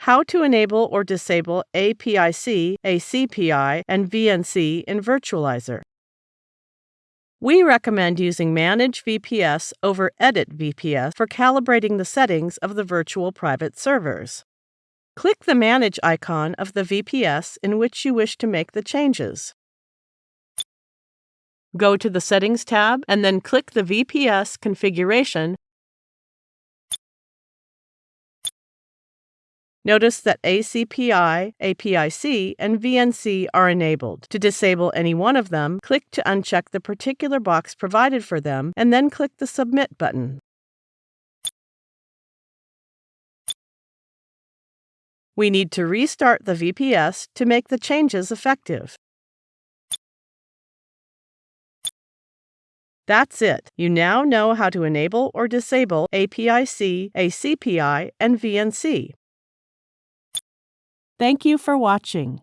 how to enable or disable APIC, ACPI, and VNC in Virtualizor. We recommend using Manage VPS over Edit VPS for calibrating the settings of the virtual private servers. Click the Manage icon of the VPS in which you wish to make the changes. Go to the Settings tab and then click the VPS configuration Notice that ACPI, APIC, and VNC are enabled. To disable any one of them, click to uncheck the particular box provided for them and then click the Submit button. We need to restart the VPS to make the changes effective. That's it. You now know how to enable or disable APIC, ACPI, and VNC. Thank you for watching.